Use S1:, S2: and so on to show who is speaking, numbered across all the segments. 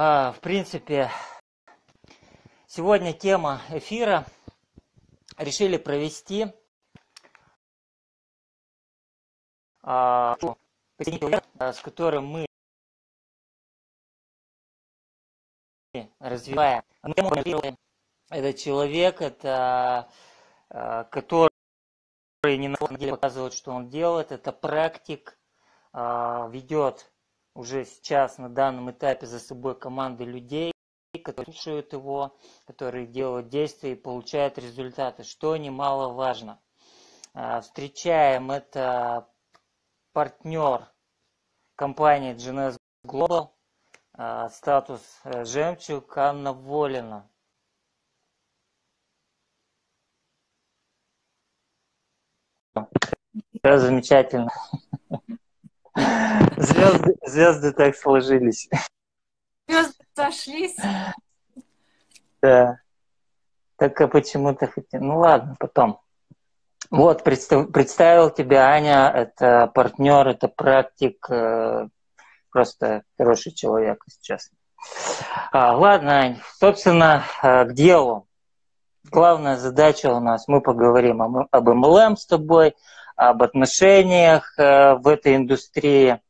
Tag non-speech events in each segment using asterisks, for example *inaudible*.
S1: А, в принципе, сегодня тема эфира решили провести а, с которым мы развиваем. Этот человек, это а, который не на самом деле показывает, что он делает, это практик, ведет уже сейчас на данном этапе за собой команды людей, которые слушают его, которые делают действия и получают результаты, что немаловажно. А, встречаем это партнер компании GNS Global, а, статус э, жемчуг Анна Волина. Все замечательно. Звезды, звезды так сложились.
S2: Звезды сошлись.
S1: Да. Так а почему-то хотел. Ну ладно, потом. Вот, представ, представил тебя Аня, это партнер, это практик, э, просто хороший человек сейчас. А, ладно, Ань, собственно, э, к делу. Главная задача у нас, мы поговорим об MLM с тобой, об отношениях э, в этой индустрии.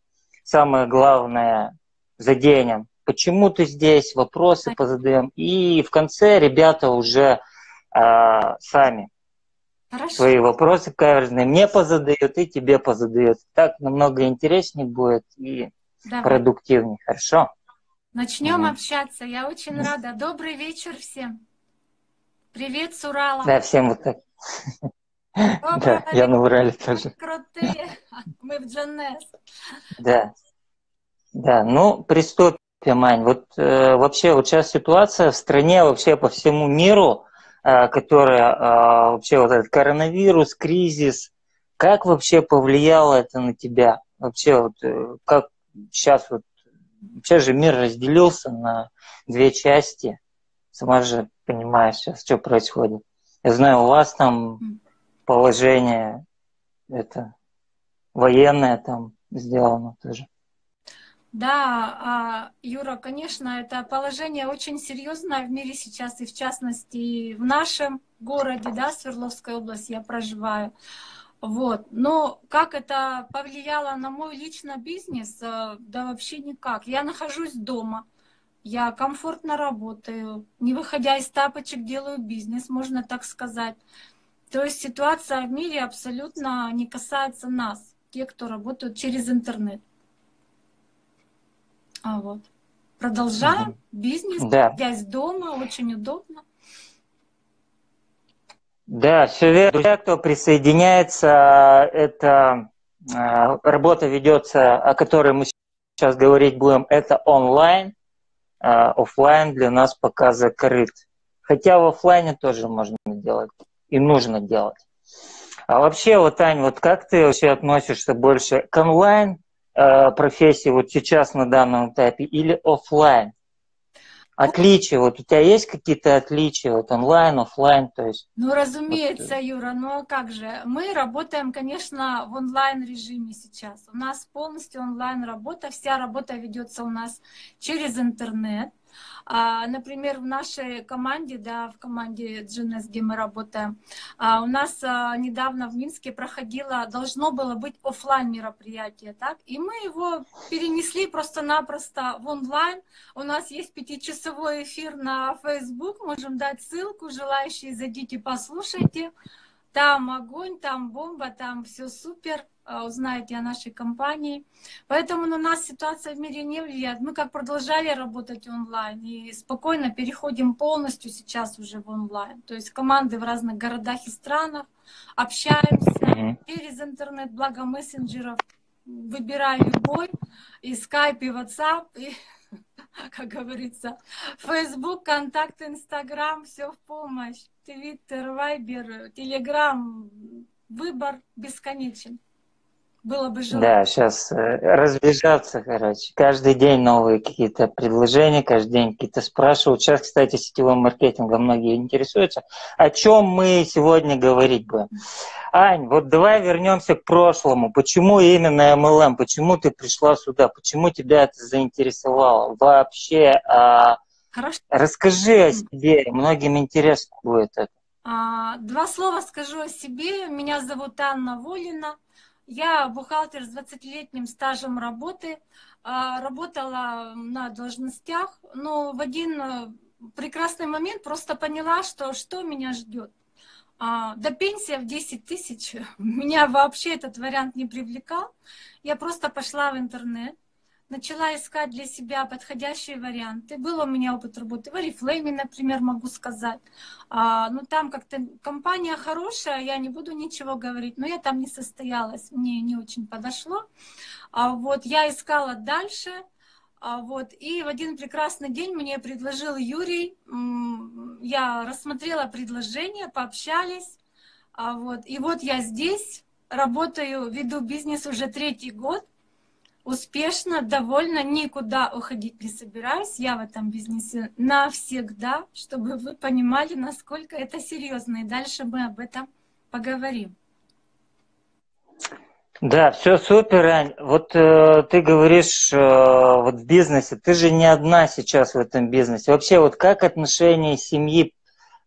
S1: Самое главное, заденем, почему ты здесь, вопросы позадаем. И в конце ребята уже э, сами Хорошо. свои вопросы каверзные мне позадают и тебе позадают. Так намного интереснее будет и Давай. продуктивнее. Хорошо?
S2: Начнем угу. общаться. Я очень рада. Добрый вечер всем. Привет с Урала.
S1: Да, всем вот так. *laughs* Да, я на Урале тоже.
S2: Крутые. Мы в Джанес.
S1: Да. Да, ну, приступим, Ань. Вот э, вообще вот сейчас ситуация в стране, вообще по всему миру, э, которая э, вообще вот этот коронавирус, кризис, как вообще повлияло это на тебя? Вообще вот э, как сейчас вот, вообще же мир разделился на две части. Сама же понимаешь сейчас, что происходит. Я знаю, у вас там положение это военное там сделано тоже.
S2: Да, а, Юра, конечно, это положение очень серьезное в мире сейчас, и в частности в нашем городе, да, Свердловской области я проживаю. Вот. Но как это повлияло на мой личный бизнес? Э, да вообще никак. Я нахожусь дома, я комфортно работаю, не выходя из тапочек делаю бизнес, можно так сказать. То есть ситуация в мире абсолютно не касается нас, те, кто работают через интернет. А вот. Продолжаем. Угу. Бизнес, да. связь дома, очень удобно.
S1: Да, все верно. Друзья, кто присоединяется, это э, работа ведется, о которой мы сейчас говорить будем, это онлайн. Э, офлайн для нас пока закрыт. Хотя в офлайне тоже можно делать и нужно делать. А вообще, вот, Ань, вот как ты вообще относишься больше к онлайн э, профессии вот сейчас на данном этапе или офлайн? Отличия, вот у тебя есть какие-то отличия, вот онлайн, офлайн, то есть?
S2: Ну, разумеется, вот... Юра, а как же? Мы работаем, конечно, в онлайн режиме сейчас. У нас полностью онлайн работа, вся работа ведется у нас через интернет. А, например, в нашей команде, да, в команде GNS, где мы работаем, а, у нас а, недавно в Минске проходило, должно было быть офлайн мероприятие, так, и мы его перенесли просто-напросто в онлайн. У нас есть пятичасовой эфир на Facebook, можем дать ссылку, желающие зайдите, послушайте. Там огонь, там бомба, там все супер. А, узнаете о нашей компании. Поэтому на нас ситуация в мире не влияет. Мы как продолжали работать онлайн и спокойно переходим полностью сейчас уже в онлайн. То есть команды в разных городах и странах, общаемся через интернет, благо мессенджеров. Выбираю любой, и скайп, и WhatsApp, и, *laughs* как говорится, Facebook, контакт, Инстаграм, все в помощь. Твиттер, Вайбер, Телеграм, выбор бесконечен. Было бы желание.
S1: Да, сейчас э, разбежаться, короче. Каждый день новые какие-то предложения, каждый день какие-то спрашивают. Сейчас, кстати, сетевым маркетингом многие интересуются. О чем мы сегодня говорить будем? Ань, вот давай вернемся к прошлому. Почему именно MLM? Почему ты пришла сюда? Почему тебя это заинтересовало? Вообще, а... Хорошо. расскажи о себе. Многим интересно будет это.
S2: А, два слова скажу о себе. Меня зовут Анна Волина. Я бухгалтер с 20-летним стажем работы. А, работала на должностях, но в один э, прекрасный момент просто поняла, что что меня ждет. А, до пенсии в 10 тысяч *laughs* меня вообще этот вариант не привлекал. Я просто пошла в интернет, начала искать для себя подходящие варианты. Был у меня опыт работы в Oriflame, например, могу сказать. А, ну, там как-то компания хорошая, я не буду ничего говорить, но я там не состоялась, мне не очень подошло. А, вот, я искала дальше, а, вот, и в один прекрасный день мне предложил Юрий, я рассмотрела предложение, пообщались, а, вот, и вот я здесь, работаю, веду бизнес уже третий год, успешно, довольно, никуда уходить не собираюсь. Я в этом бизнесе навсегда, чтобы вы понимали, насколько это серьезно. И дальше мы об этом поговорим.
S1: Да, все супер, Ань. Вот э, ты говоришь, э, вот в бизнесе, ты же не одна сейчас в этом бизнесе. Вообще, вот как отношения семьи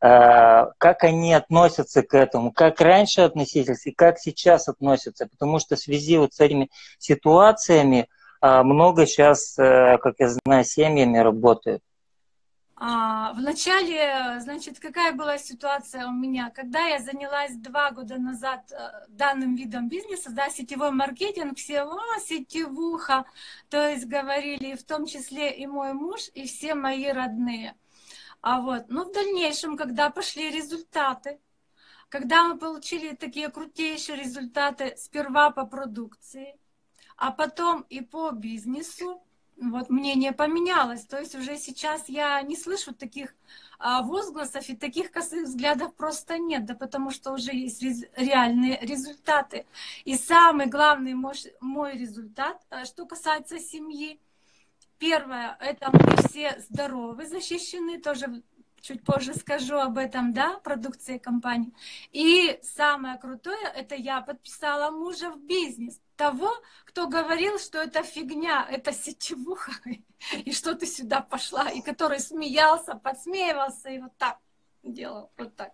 S1: как они относятся к этому, как раньше относились и как сейчас относятся, потому что в связи вот с этими ситуациями э, много сейчас, э, как я знаю, семьями работают.
S2: А, Вначале, значит, какая была ситуация у меня? Когда я занялась два года назад данным видом бизнеса, да, сетевой маркетинг, все, а, сетевуха, то есть говорили в том числе и мой муж, и все мои родные. А вот, ну, в дальнейшем, когда пошли результаты, когда мы получили такие крутейшие результаты сперва по продукции, а потом и по бизнесу, вот мнение поменялось. То есть уже сейчас я не слышу таких а, возгласов и таких косых взглядов просто нет, да потому что уже есть реальные результаты. И самый главный мой, результат, а, что касается семьи, Первое, это мы все здоровы, защищены, тоже чуть позже скажу об этом, да, продукции компании. И самое крутое, это я подписала мужа в бизнес. Того, кто говорил, что это фигня, это сетевуха, *laughs* и что ты сюда пошла, и который смеялся, подсмеивался и вот так делал, вот так.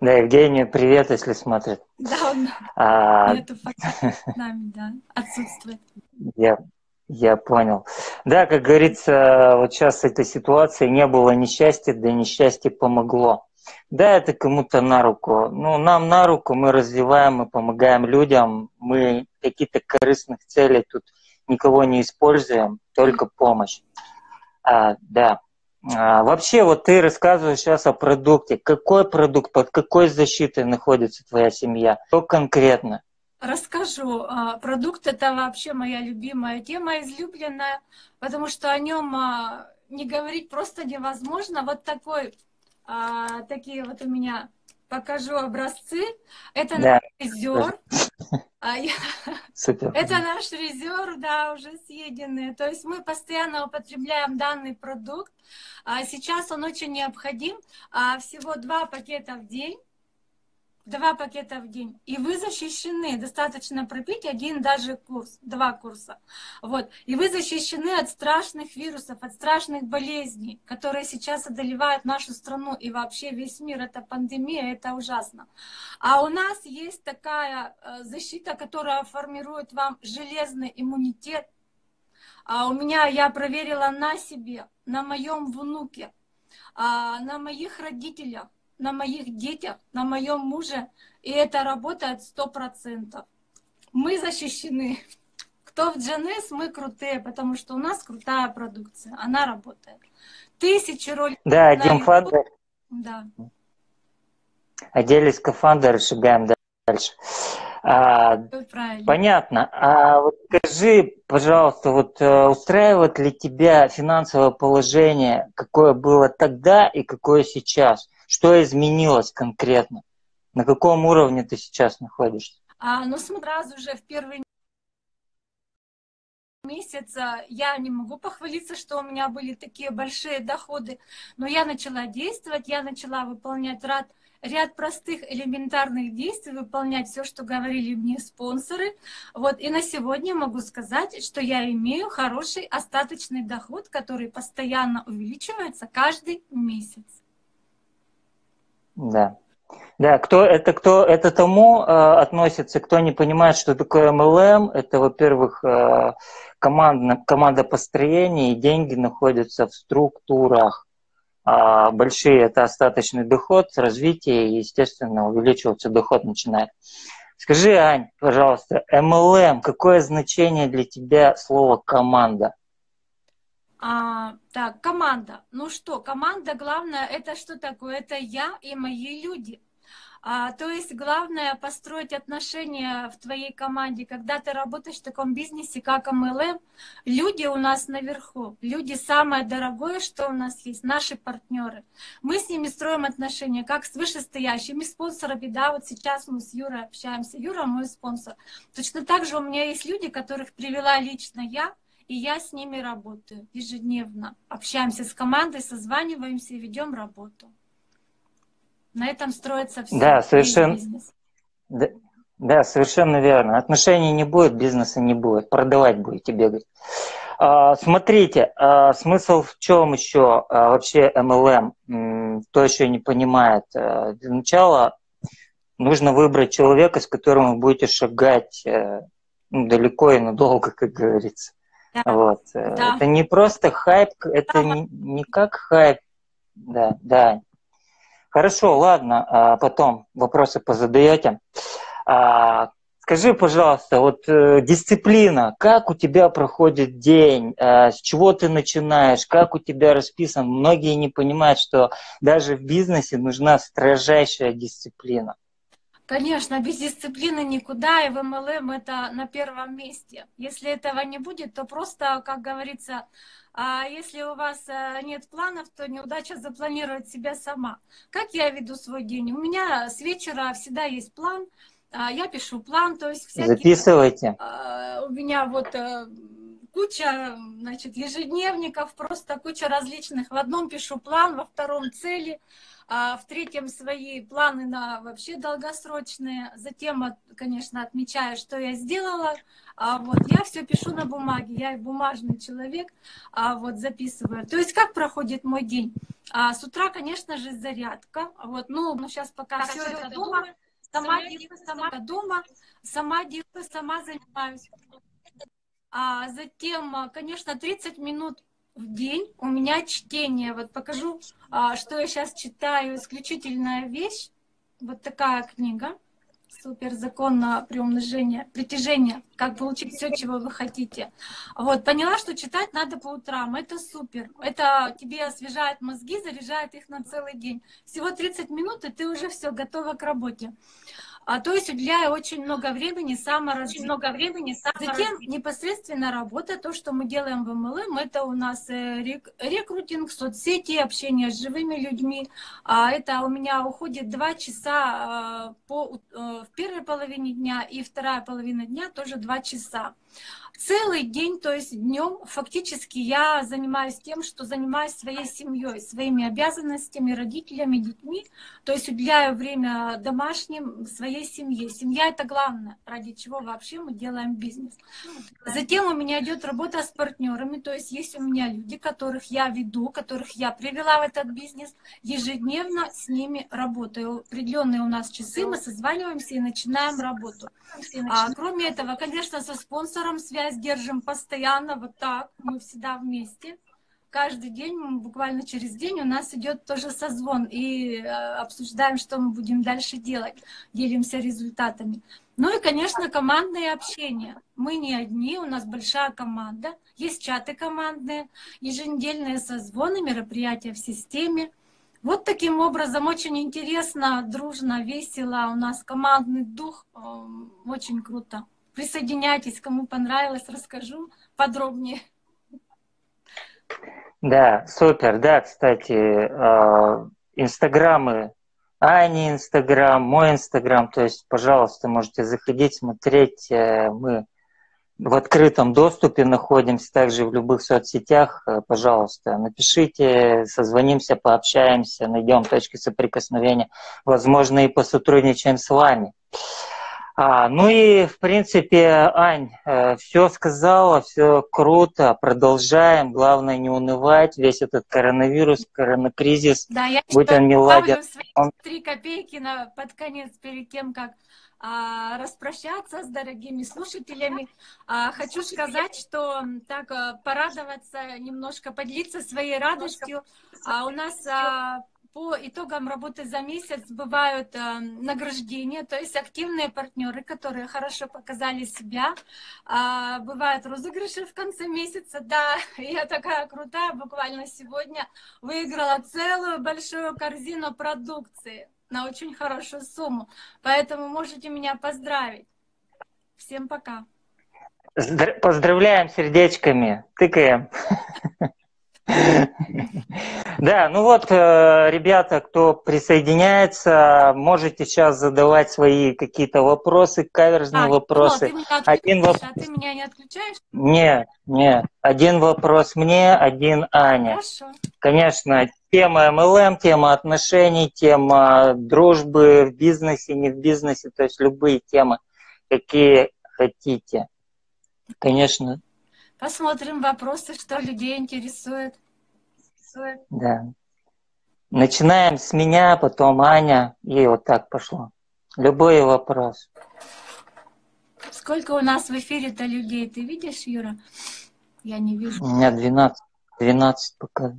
S1: Да, Евгению привет, если смотрит.
S2: Да, он а... нету с нами, да, отсутствует.
S1: Я я понял. Да, как говорится, вот сейчас этой ситуации не было несчастья, да несчастье помогло. Да, это кому-то на руку. Ну, нам на руку, мы развиваем, мы помогаем людям, мы какие-то корыстных целей тут никого не используем, только помощь. А, да. А, вообще, вот ты рассказываешь сейчас о продукте. Какой продукт, под какой защитой находится твоя семья? Что конкретно?
S2: Расскажу. А, продукт это вообще моя любимая тема, излюбленная, потому что о нем а, не говорить просто невозможно. Вот такой, а, такие вот у меня покажу образцы. Это да. наш резер. *laughs* Это наш резер, да, уже съеденный. То есть мы постоянно употребляем данный продукт. Сейчас он очень необходим. Всего два пакета в день два пакета в день, и вы защищены. Достаточно пропить один даже курс, два курса. Вот. И вы защищены от страшных вирусов, от страшных болезней, которые сейчас одолевают нашу страну и вообще весь мир. Это пандемия, это ужасно. А у нас есть такая э, защита, которая формирует вам железный иммунитет. А у меня, я проверила на себе, на моем внуке, а, на моих родителях, на моих детях, на моем муже, и это работает сто процентов. Мы защищены. Кто в GNS, мы крутые, потому что у нас крутая продукция, она работает. Тысячи роликов.
S1: Да, Дим Фандер.
S2: Да.
S1: Одели скафандр, шагаем дальше. А, понятно. А вот скажи, пожалуйста, вот э, устраивает ли тебя финансовое положение, какое было тогда и какое сейчас? Что изменилось конкретно? На каком уровне ты сейчас находишься?
S2: А, ну, сразу же в первый месяца я не могу похвалиться, что у меня были такие большие доходы, но я начала действовать, я начала выполнять ряд, ряд простых элементарных действий, выполнять все, что говорили мне спонсоры. Вот, и на сегодня могу сказать, что я имею хороший остаточный доход, который постоянно увеличивается каждый месяц.
S1: Да, да, кто это кто это тому э, относится, кто не понимает, что такое MLM, это, во-первых, э, команда, команда построения, и деньги находятся в структурах. А большие это остаточный доход, развитие, и, естественно, увеличиваться доход начинает. Скажи, Ань, пожалуйста, MLM, какое значение для тебя слово команда?
S2: А, так, команда. Ну что, команда, главное, это что такое? Это я и мои люди. А, то есть главное построить отношения в твоей команде. Когда ты работаешь в таком бизнесе, как MLM, люди у нас наверху. Люди самое дорогое, что у нас есть, наши партнеры. Мы с ними строим отношения, как с вышестоящими спонсорами. Да, вот сейчас мы с Юрой общаемся. Юра мой спонсор. Точно так же у меня есть люди, которых привела лично я, и я с ними работаю ежедневно. Общаемся с командой, созваниваемся и ведем работу. На этом строится все.
S1: Да, совершенно. Да, да, совершенно верно. Отношений не будет, бизнеса не будет. Продавать будете бегать. А, смотрите, а, смысл в чем еще а, вообще MLM? Кто еще не понимает. А, для начала нужно выбрать человека, с которым вы будете шагать а, ну, далеко и надолго, как говорится. Да. Вот. Да. Это не просто хайп, это да. не, не как хайп. Да, да. Хорошо, ладно, а потом вопросы позадаете. А, скажи, пожалуйста, вот э, дисциплина, как у тебя проходит день, а, с чего ты начинаешь, как у тебя расписан? Многие не понимают, что даже в бизнесе нужна строжайшая дисциплина.
S2: Конечно, без дисциплины никуда, и в MLM это на первом месте. Если этого не будет, то просто, как говорится, а если у вас э, нет планов, то неудача запланировать себя сама. Как я веду свой день? У меня с вечера всегда есть план. А, я пишу план, то есть
S1: всякие... Записывайте.
S2: А, у меня вот э, куча, значит, ежедневников, просто куча различных. В одном пишу план, во втором цели, а в третьем свои планы на вообще долгосрочные. Затем, конечно, отмечаю, что я сделала. А вот я все пишу на бумаге, я бумажный человек, а вот записываю. То есть как проходит мой день? А, с утра, конечно же, зарядка. Вот, ну, ну сейчас пока так, все это дома. Сама делаю, сама дома, сама сама занимаюсь. А затем, конечно, 30 минут в день у меня чтение. Вот покажу, а, что я сейчас читаю. Исключительная вещь. Вот такая книга. Супер закон на приумножение, притяжение. Как получить все, чего вы хотите. Вот, поняла, что читать надо по утрам. Это супер. Это тебе освежает мозги, заряжает их на целый день. Всего 30 минут, и ты уже все готова к работе. А, то есть уделяю очень много времени саморазвитию. много времени саморазвитию. Затем непосредственно работа, то, что мы делаем в MLM, это у нас э, рек, рекрутинг, соцсети, общение с живыми людьми. А это у меня уходит два часа а, по, э, в первой половине дня и вторая половина дня тоже два часа целый день, то есть днем фактически я занимаюсь тем, что занимаюсь своей семьей, своими обязанностями, родителями, детьми, то есть уделяю время домашним, своей семье. Семья это главное, ради чего вообще мы делаем бизнес. Затем у меня идет работа с партнерами, то есть есть у меня люди, которых я веду, которых я привела в этот бизнес, ежедневно с ними работаю. Определенные у нас часы, мы созваниваемся и начинаем работу. А, кроме этого, конечно, со спонсором связь держим постоянно, вот так, мы всегда вместе. Каждый день, буквально через день у нас идет тоже созвон и э, обсуждаем, что мы будем дальше делать, делимся результатами. Ну и, конечно, командное общение. Мы не одни, у нас большая команда, есть чаты командные, еженедельные созвоны, мероприятия в системе. Вот таким образом очень интересно, дружно, весело. У нас командный дух, э, очень круто. Присоединяйтесь, кому понравилось, расскажу подробнее.
S1: Да, супер. Да, кстати, э, инстаграмы, Ани инстаграм, мой инстаграм, то есть, пожалуйста, можете заходить, смотреть. Э, мы в открытом доступе находимся, также в любых соцсетях. Э, пожалуйста, напишите, созвонимся, пообщаемся, найдем точки соприкосновения. Возможно, и посотрудничаем с вами. А, ну и, в принципе, Ань, э, все сказала, все круто, продолжаем. Главное не унывать. Весь этот коронавирус, коронакризис,
S2: да, я
S1: будь он не ладен.
S2: Он... Три копейки на, под конец, перед тем, как а, распрощаться с дорогими слушателями. А, хочу сказать, что так а, порадоваться, немножко поделиться своей радостью. А, у нас а, по итогам работы за месяц бывают э, награждения, то есть активные партнеры, которые хорошо показали себя. Э, бывают розыгрыши в конце месяца. Да, *laughs* я такая крутая, буквально сегодня выиграла целую большую корзину продукции на очень хорошую сумму. Поэтому можете меня поздравить. Всем пока.
S1: Поздравляем сердечками. Тыкаем. *laughs* Да, ну вот, э, ребята, кто присоединяется, можете сейчас задавать свои какие-то вопросы, каверзные а, вопросы.
S2: Ты один вопрос. А ты меня не отключаешь?
S1: Нет, нет. Один вопрос мне, один Аня.
S2: Хорошо.
S1: Конечно, тема MLM, тема отношений, тема дружбы в бизнесе, не в бизнесе, то есть любые темы, какие хотите. Конечно,
S2: Посмотрим вопросы, что людей интересует.
S1: Да. Начинаем с меня, потом Аня, и вот так пошло. Любой вопрос.
S2: Сколько у нас в эфире-то людей? Ты видишь, Юра? Я не вижу.
S1: У меня 12. 12 пока.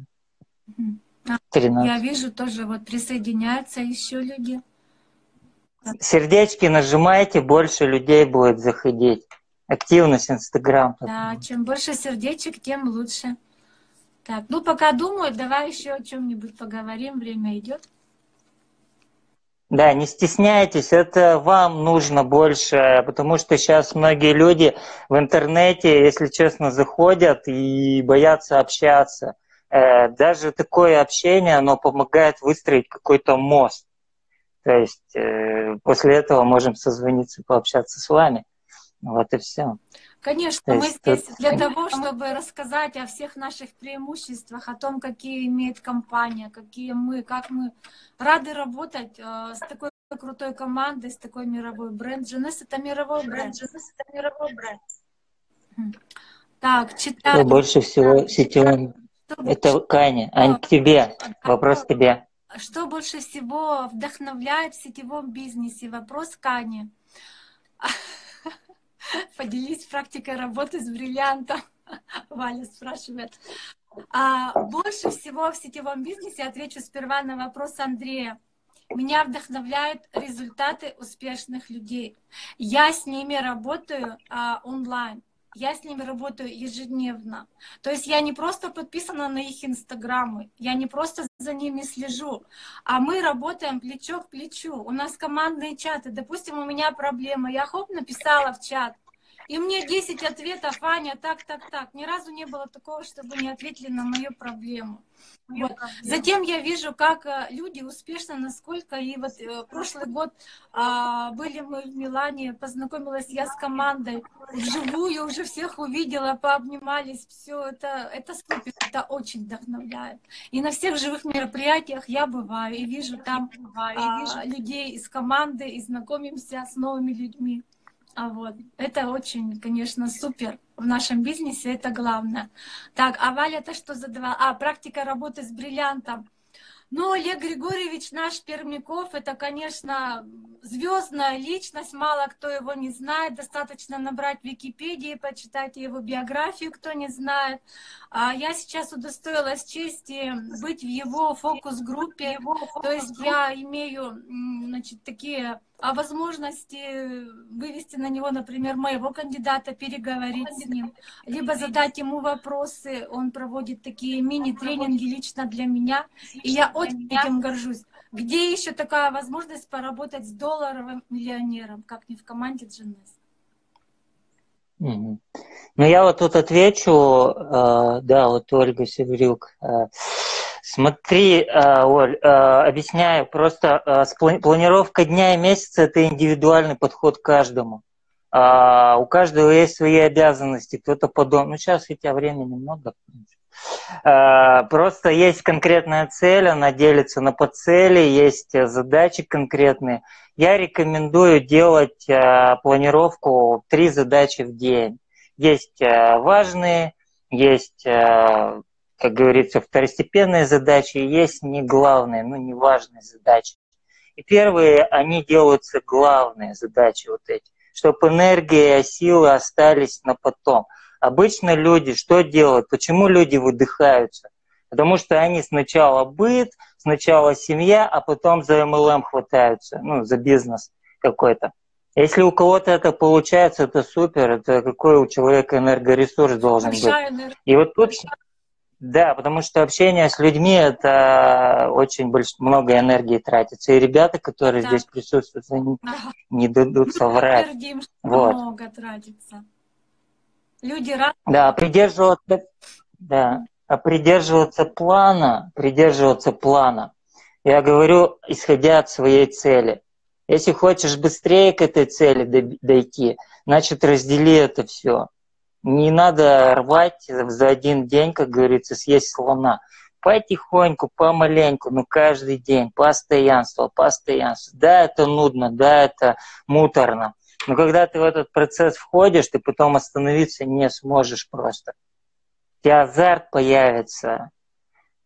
S2: 13. Я вижу тоже, вот присоединяются еще люди.
S1: Сердечки нажимайте, больше людей будет заходить активность Инстаграм.
S2: Да, чем больше сердечек, тем лучше. Так, ну пока думаю, давай еще о чем-нибудь поговорим, время идет.
S1: Да, не стесняйтесь, это вам нужно больше, потому что сейчас многие люди в интернете, если честно, заходят и боятся общаться. Э, даже такое общение, оно помогает выстроить какой-то мост. То есть э, после этого можем созвониться, пообщаться с вами. Вот и все.
S2: Конечно, мы здесь для того, чтобы рассказать о всех наших преимуществах, о том, какие имеет компания, какие мы, как мы рады работать э, с такой крутой командой, с такой мировой бренд. Дженес это мировой бренд. Дженес это мировой бренд. Так, читаю.
S1: Что больше всего сетевым? Это Каня, а тебе. Вопрос к тебе.
S2: Что больше всего вдохновляет в сетевом бизнесе? Вопрос Кани. Поделись практикой работы с бриллиантом. *laughs* Валя спрашивает. А, больше всего в сетевом бизнесе отвечу сперва на вопрос Андрея. Меня вдохновляют результаты успешных людей. Я с ними работаю а, онлайн я с ними работаю ежедневно. То есть я не просто подписана на их инстаграмы, я не просто за ними слежу, а мы работаем плечо к плечу. У нас командные чаты. Допустим, у меня проблема, я хоп, написала в чат. И мне 10 ответов, Аня, так, так, так. Ни разу не было такого, чтобы не ответили на мою проблему. Вот. Затем я вижу, как э, люди успешно, насколько и вот э, прошлый год а, были мы в Милане, познакомилась я с командой, вживую уже всех увидела, пообнимались, все это, это супер, это очень вдохновляет. И на всех живых мероприятиях я бываю и вижу там а, людей из команды, и знакомимся с новыми людьми. А вот. Это очень, конечно, супер в нашем бизнесе, это главное. Так, а Валя, это что задавала? А, практика работы с бриллиантом. Ну, Олег Григорьевич наш Пермяков, это, конечно, звездная личность, мало кто его не знает, достаточно набрать в Википедии, почитать его биографию, кто не знает. А я сейчас удостоилась чести быть в его фокус-группе, то есть я имею, значит, такие возможности вывести на него, например, моего кандидата, переговорить с ним, либо задать ему вопросы. Он проводит такие мини-тренинги лично для меня, и я очень этим горжусь. Где еще такая возможность поработать с долларовым миллионером, как не в команде GNS?
S1: Ну, я вот тут отвечу, э, да, вот Ольга Севрюк. Э, смотри, э, Оль, объясняю, просто планировка дня и месяца – это индивидуальный подход к каждому. А, у каждого есть свои обязанности, кто-то по дому. Ну, сейчас у тебя времени много. Просто есть конкретная цель, она делится на подцели, есть задачи конкретные. Я рекомендую делать планировку три задачи в день. Есть важные, есть, как говорится, второстепенные задачи, есть не главные, ну не важные задачи. И первые, они делаются главные задачи вот эти, чтобы энергия, силы остались на потом. Обычно люди что делают? Почему люди выдыхаются? Потому что они сначала быт, сначала семья, а потом за MLM хватаются, ну, за бизнес какой-то. Если у кого-то это получается, это супер, это какой у человека энергоресурс должен Большая быть. Энергия. И вот тут, да, потому что общение с людьми это очень больш... много энергии тратится. И ребята, которые да. здесь присутствуют, они ага. не дадут соврать. Что вот. много тратится. Люди рады. Да, придерживаться, да, а придерживаться плана, придерживаться плана. Я говорю, исходя от своей цели. Если хочешь быстрее к этой цели дойти, значит раздели это все. Не надо рвать за один день, как говорится, съесть слона. Потихоньку, помаленьку, но каждый день, постоянство, постоянство. Да, это нудно, да, это муторно. Но когда ты в этот процесс входишь, ты потом остановиться не сможешь просто. У тебя азарт появится,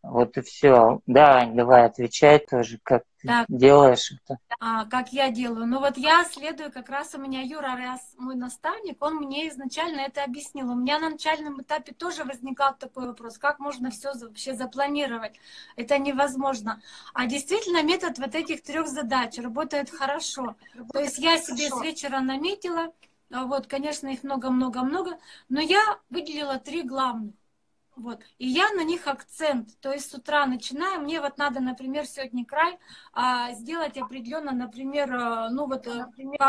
S1: вот и все. Да, давай отвечай тоже, как так, делаешь это.
S2: А, как я делаю? Ну вот я следую, как раз у меня Юра, раз мой наставник, он мне изначально это объяснил. У меня на начальном этапе тоже возникал такой вопрос, как можно все вообще запланировать? Это невозможно. А действительно метод вот этих трех задач работает хорошо. Работает То есть я хорошо. себе с вечера наметила, а вот, конечно, их много-много-много, но я выделила три главных. Вот. И я на них акцент. То есть с утра начинаю, мне вот надо, например, сегодня край а, сделать определенно, например, э, ну вот, э, например,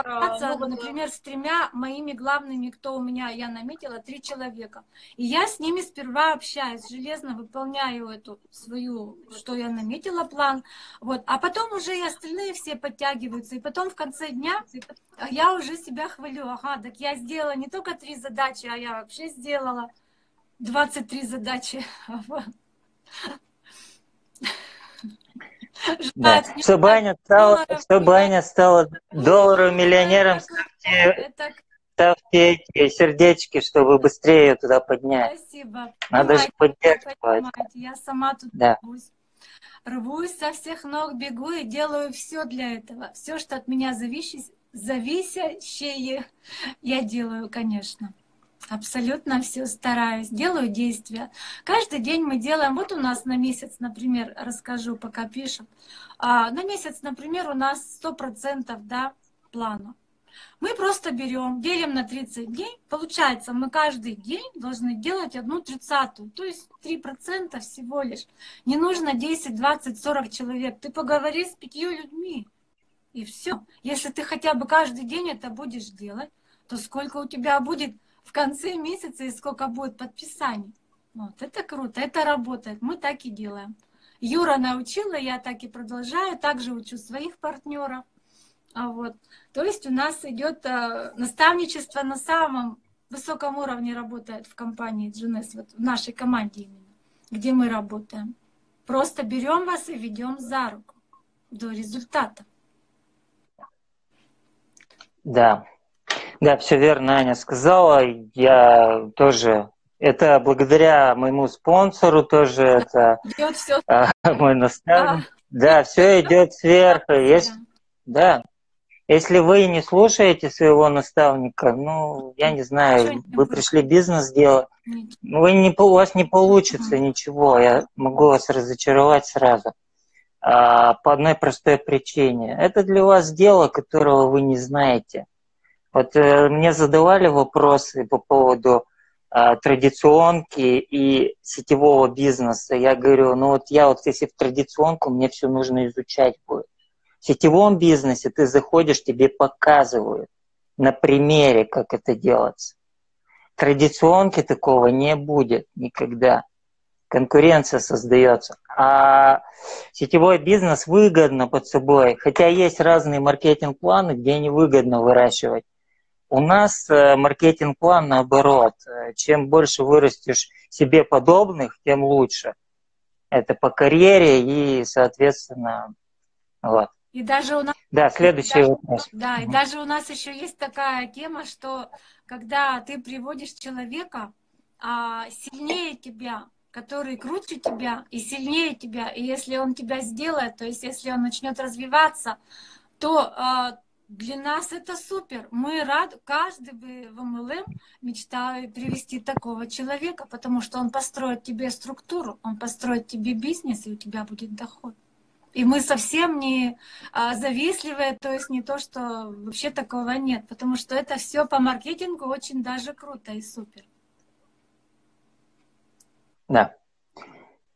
S2: ну, вот, например, с тремя моими главными, кто у меня, я наметила, три человека. И я с ними сперва общаюсь, железно выполняю эту свою, что я наметила план. Вот. А потом уже и остальные все подтягиваются. И потом в конце дня я уже себя хвалю. Ага, так я сделала не только три задачи, а я вообще сделала 23 задачи.
S1: Да. Чтобы Аня стала, чтобы Аня стала долларовым миллионером, ставьте, ставьте эти сердечки, чтобы быстрее ее туда поднять.
S2: Спасибо.
S1: Надо же поддерживать.
S2: Я сама тут да. рвусь. Рвусь со всех ног, бегу и делаю все для этого. Все, что от меня зависит, зависящее, я делаю, конечно. Абсолютно все стараюсь, делаю действия. Каждый день мы делаем, вот у нас на месяц, например, расскажу, пока пишем. А, на месяц, например, у нас 100% да, плана. Мы просто берем, делим на 30 дней. Получается, мы каждый день должны делать одну тридцатую, то есть 3% всего лишь. Не нужно 10, 20, 40 человек. Ты поговори с пятью людьми, и все. Если ты хотя бы каждый день это будешь делать, то сколько у тебя будет в конце месяца и сколько будет подписаний. Вот, это круто, это работает, мы так и делаем. Юра научила, я так и продолжаю, также учу своих партнеров. А вот. То есть у нас идет э, наставничество на самом высоком уровне работает в компании GNS, вот в нашей команде именно, где мы работаем. Просто берем вас и ведем за руку до результата.
S1: Да, да, все верно Аня сказала. Я тоже это благодаря моему спонсору тоже это все. А, *laughs* мой наставник. Да, все идет сверху. Если, да. Если вы не слушаете своего наставника, ну, я не знаю, вы пришли бизнес делать, вы не, у вас не получится ничего, я могу вас разочаровать сразу. А, по одной простой причине. Это для вас дело, которого вы не знаете. Вот э, мне задавали вопросы по поводу э, традиционки и сетевого бизнеса. Я говорю, ну вот я вот если в традиционку, мне все нужно изучать будет. В сетевом бизнесе ты заходишь, тебе показывают на примере, как это делается. Традиционки такого не будет никогда. Конкуренция создается. А сетевой бизнес выгодно под собой, хотя есть разные маркетинг-планы, где невыгодно выращивать У нас э, маркетинг-план наоборот. Чем больше вырастешь себе подобных, тем лучше. Это по карьере и, соответственно, вот.
S2: И даже у нас...
S1: Да, следующий даже, вопрос.
S2: Да, и даже у нас еще есть такая тема, что когда ты приводишь человека а, сильнее тебя, который круче тебя и сильнее тебя, и если он тебя сделает, то есть если он начнет развиваться, то а, для нас это супер. Мы рады, каждый бы в МЛМ мечтает привести такого человека, потому что он построит тебе структуру, он построит тебе бизнес, и у тебя будет доход. И мы совсем не а, завистливые, то есть не то, что вообще такого нет, потому что это все по маркетингу очень даже круто и супер.
S1: Да.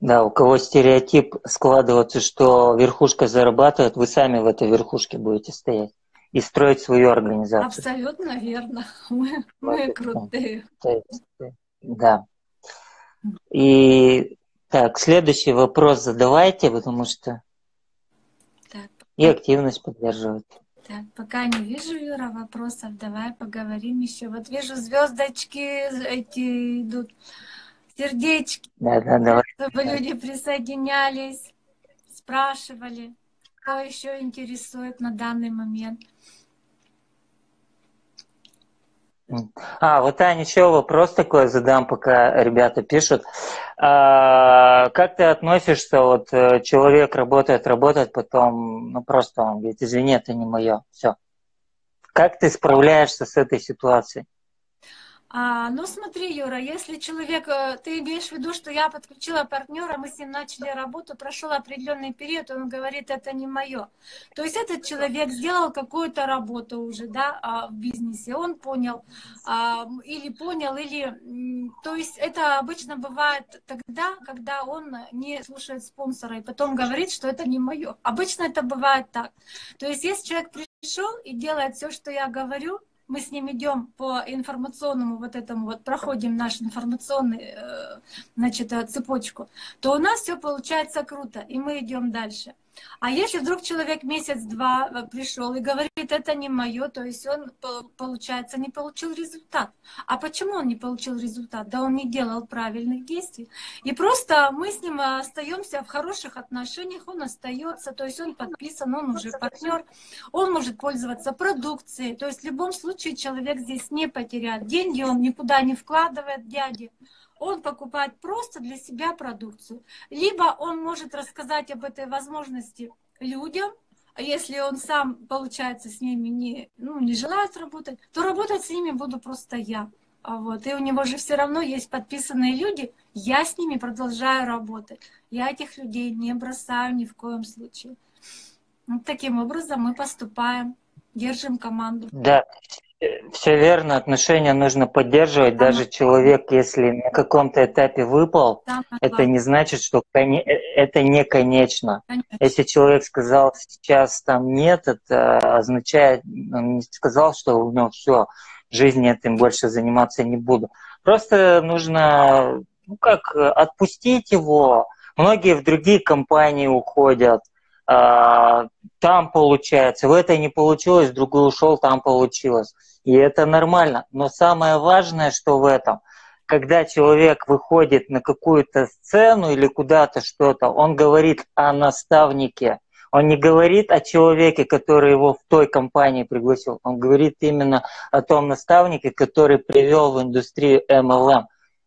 S1: Да, у кого стереотип складывается, что верхушка зарабатывает, вы сами в этой верхушке будете стоять и строить свою организацию.
S2: Абсолютно верно. *laughs* Мы, мы крутые.
S1: Да. И так, следующий вопрос задавайте, потому что так. и активность поддерживать.
S2: Так, пока не вижу, Юра, вопросов, давай поговорим еще. Вот вижу звездочки эти идут сердечки,
S1: да, да, давай.
S2: чтобы люди присоединялись, спрашивали, что еще интересует на данный момент.
S1: А, вот, Аня, еще вопрос такой задам, пока ребята пишут. А, как ты относишься, вот э, человек работает, работает, потом, ну просто он говорит, извини, это не мое, все. Как ты справляешься с этой ситуацией?
S2: А, ну смотри, Юра, если человек, э, ты имеешь в виду, что я подключила партнера, мы с ним начали работу, прошел определенный период, он говорит, это не мое. То есть этот человек сделал какую-то работу уже, да, а, в бизнесе, он понял, а, или понял, или, то есть это обычно бывает тогда, когда он не слушает спонсора и потом говорит, что это не мое. Обычно это бывает так. То есть если человек пришел и делает все, что я говорю, мы с ним идем по информационному вот этому вот, проходим наш информационный, э, значит, э, цепочку, то у нас все получается круто, и мы идем дальше. А если вдруг человек месяц-два э, пришел и говорит, это не мое, то есть он, получается, не получил результат. А почему он не получил результат? Да он не делал правильных действий. И просто мы с ним остаемся в хороших отношениях, он остается, то есть он подписан, он уже партнер, он может пользоваться продукцией. То есть в любом случае человек здесь не потеряет. Деньги он никуда не вкладывает дяде он покупает просто для себя продукцию. Либо он может рассказать об этой возможности людям, если он сам, получается, с ними не, ну, не желает работать, то работать с ними буду просто я. А вот. И у него же все равно есть подписанные люди, я с ними продолжаю работать. Я этих людей не бросаю ни в коем случае. Вот таким образом мы поступаем, держим команду.
S1: Да, все верно, отношения нужно поддерживать. Даже человек, если на каком-то этапе выпал, это не значит, что э, это не конечно. Если человек сказал сейчас там нет, это означает, он не сказал, что у него все, жизни этим больше заниматься не буду. Просто нужно, ну как, отпустить его. Многие в другие компании уходят, там получается, в этой не получилось, в другую ушел, там получилось. И это нормально. Но самое важное, что в этом, когда человек выходит на какую-то сцену или куда-то что-то, он говорит о наставнике. Он не говорит о человеке, который его в той компании пригласил. Он говорит именно о том наставнике, который привел в индустрию MLM.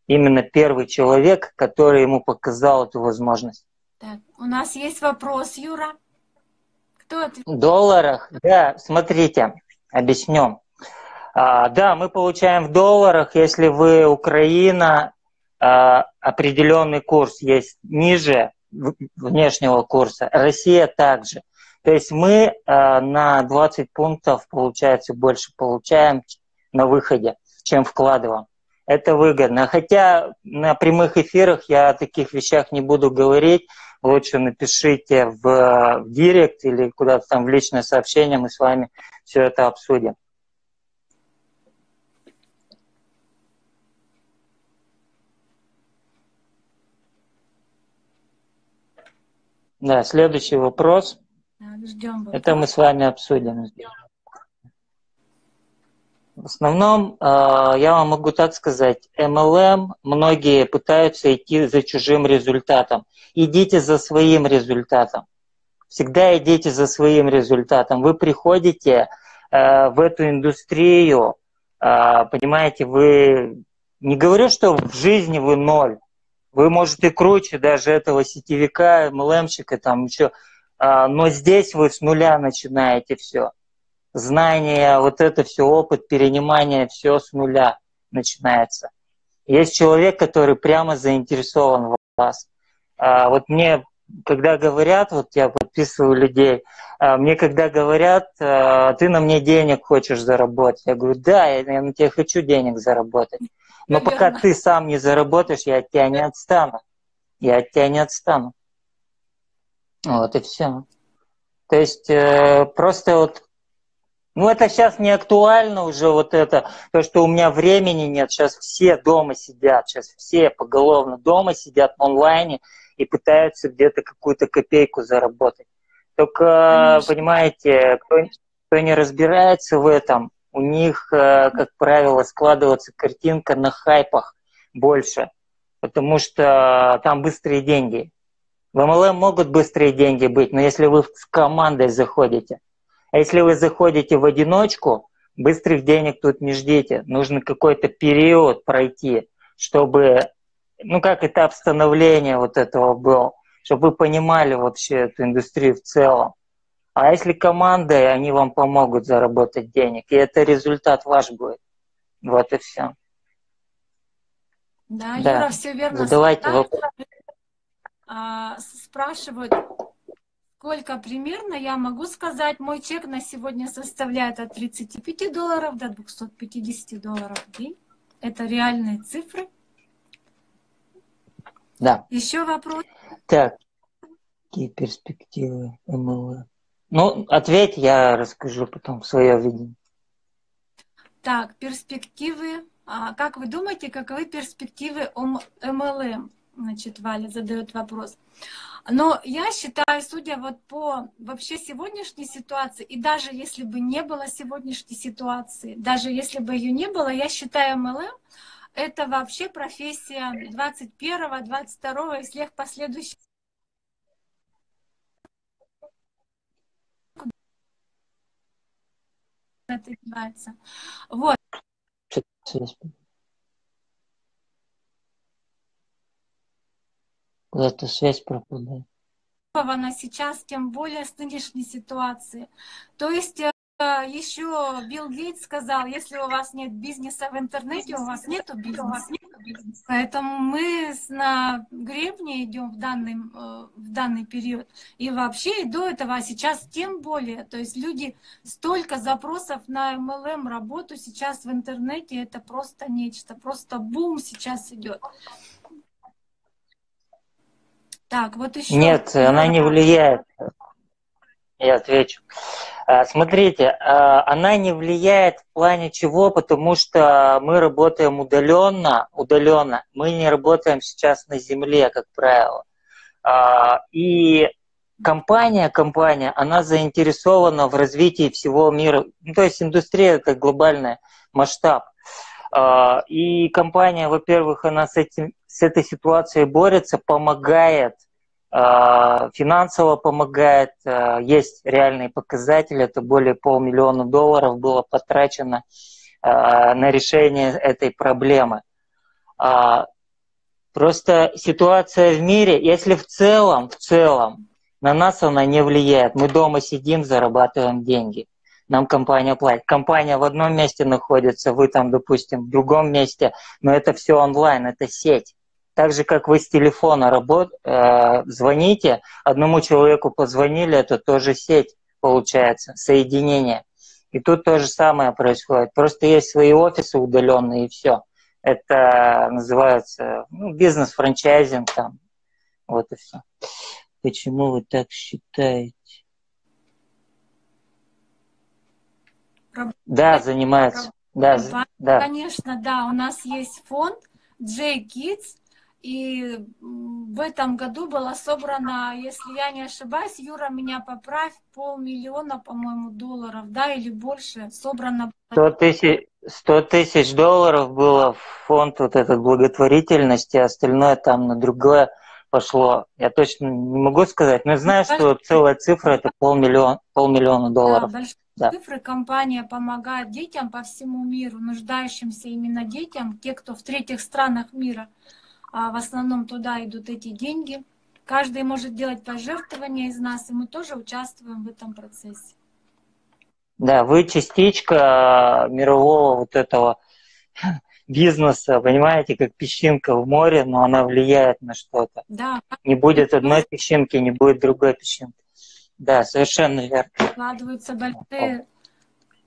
S1: Именно первый человек, который ему показал эту возможность.
S2: Так, у нас есть вопрос, Юра.
S1: Кто это? В долларах, да, смотрите, объясню. А, да, мы получаем в долларах, если вы Украина, а, определенный курс есть ниже внешнего курса, Россия также. То есть мы а, на 20 пунктов, получается, больше получаем на выходе, чем вкладываем это выгодно. Хотя на прямых эфирах я о таких вещах не буду говорить. Лучше напишите в, в директ или куда-то там в личное сообщение, мы с вами все это обсудим. Да, следующий вопрос.
S2: Ждем.
S1: Это мы с вами обсудим. В основном, а, я вам могу так сказать, MLM многие пытаются идти за чужим результатом. Идите за своим результатом. Всегда идите за своим результатом. Вы приходите э, в эту индустрию, э, понимаете, вы... Не говорю, что в жизни вы ноль. Вы, можете круче даже этого сетевика, MLM-щика, там еще. Но здесь вы с нуля начинаете все знания, вот это все, опыт перенимания, все с нуля начинается. Есть человек, который прямо заинтересован в вас. А, вот мне, когда говорят, вот я подписываю людей, а, мне когда говорят, а, ты на мне денег хочешь заработать, я говорю, да, я, я на тебе хочу денег заработать. Но Наверное. пока ты сам не заработаешь, я от тебя не отстану. Я от тебя не отстану. Вот и все. То есть э, просто вот ну, это сейчас не актуально уже вот это, то, что у меня времени нет. Сейчас все дома сидят, сейчас все поголовно дома сидят в онлайне и пытаются где-то какую-то копейку заработать. Только, Конечно. понимаете, кто, кто не разбирается в этом, у них, э, как правило, складывается картинка на хайпах больше, потому что там быстрые деньги. В MLM могут быстрые деньги быть, но если вы с командой заходите, а если вы заходите в одиночку, быстрых денег тут не ждите. Нужно какой-то период пройти, чтобы, ну как этап становления вот этого был, чтобы вы понимали вообще эту индустрию в целом. А если командой, они вам помогут заработать денег, и это результат ваш будет. Вот и все.
S2: Да, да. Юра, все верно.
S1: Задавайте вопрос.
S2: А, спрашивают, Сколько примерно, я могу сказать, мой чек на сегодня составляет от 35 долларов до 250 долларов в день. Это реальные цифры.
S1: Да.
S2: Еще вопрос?
S1: Так, какие перспективы МЛ? Ну, ответь, я расскажу потом свое видение.
S2: Так, перспективы. А, как вы думаете, каковы перспективы МЛМ? Значит, Валя задает вопрос. Но я считаю, судя вот по вообще сегодняшней ситуации, и даже если бы не было сегодняшней ситуации, даже если бы ее не было, я считаю MLM это вообще профессия 21 22 и всех последующих это. Вот.
S1: Куда-то связь пропадает.
S2: Сейчас, тем более с нынешней ситуации. То есть э, еще Билл Гейтс сказал, если у вас нет бизнеса в интернете, у вас нету бизнеса. Поэтому мы на гребне идем в данный, э, в данный период. И вообще и до этого, а сейчас тем более. То есть люди, столько запросов на MLM работу сейчас в интернете, это просто нечто, просто бум сейчас идет. Так, вот еще.
S1: Нет, она не влияет. Я отвечу. А, смотрите, а, она не влияет в плане чего, потому что мы работаем удаленно, удаленно. Мы не работаем сейчас на земле, как правило. А, и компания, компания, она заинтересована в развитии всего мира. Ну, то есть индустрия это глобальный масштаб. И компания, во-первых, она с этим с этой ситуацией борется, помогает, а, финансово помогает. А, есть реальные показатели, это более полмиллиона долларов было потрачено а, на решение этой проблемы. Просто ситуация в мире, если в целом, в целом, на нас она не влияет. Мы дома сидим, зарабатываем деньги нам компания платит. Компания в одном месте находится, вы там, допустим, в другом месте, но это все онлайн, это сеть. Так же, как вы с телефона работ, э, звоните, одному человеку позвонили, это тоже сеть получается, соединение. И тут то же самое происходит. Просто есть свои офисы удаленные и все. Это называется ну, бизнес-франчайзинг там. Вот и все. Почему вы так считаете? Да, занимается. Да,
S2: да. Конечно, да. У нас есть фонд J Kids, и в этом году было собрано, если я не ошибаюсь, Юра, меня поправь, полмиллиона, по-моему, долларов, да, или больше, собрано.
S1: 100 тысяч, 100 тысяч долларов было в фонд вот этот благотворительности, остальное там на другое пошло. Я точно не могу сказать, но знаю, что целая цифра это полмиллиона, полмиллиона долларов.
S2: Да, да. цифры. Компания помогает детям по всему миру, нуждающимся именно детям, те, кто в третьих странах мира. А в основном туда идут эти деньги. Каждый может делать пожертвования из нас, и мы тоже участвуем в этом процессе.
S1: Да, вы частичка мирового вот этого *laughs* бизнеса, понимаете, как песчинка в море, но она влияет на что-то.
S2: Да.
S1: Не будет одной песчинки, не будет другой песчинки. Да, совершенно верно.
S2: Вкладываются большие